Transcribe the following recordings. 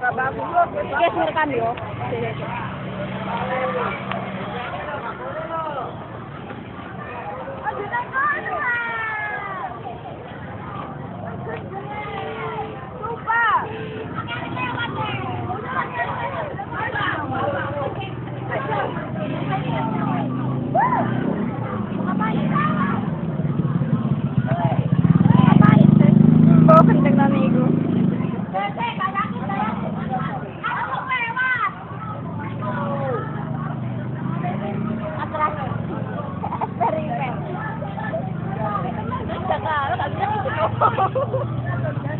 Guys, merekam yo.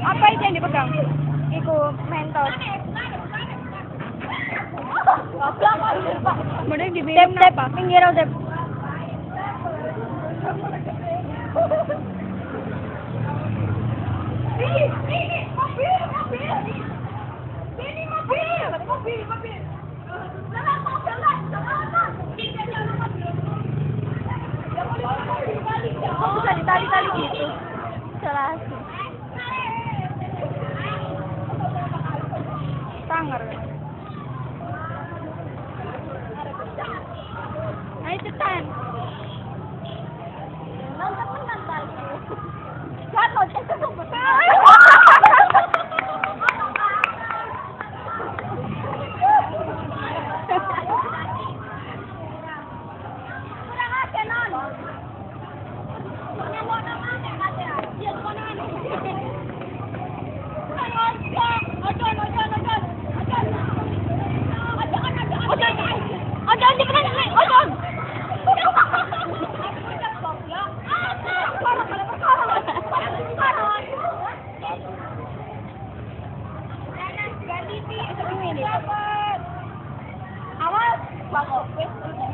Apa itu yang dipegang? Iku mentos. Mending di tep tep pinggir tep. Kok bisa ditali-tali gitu? Salah sih. struggle with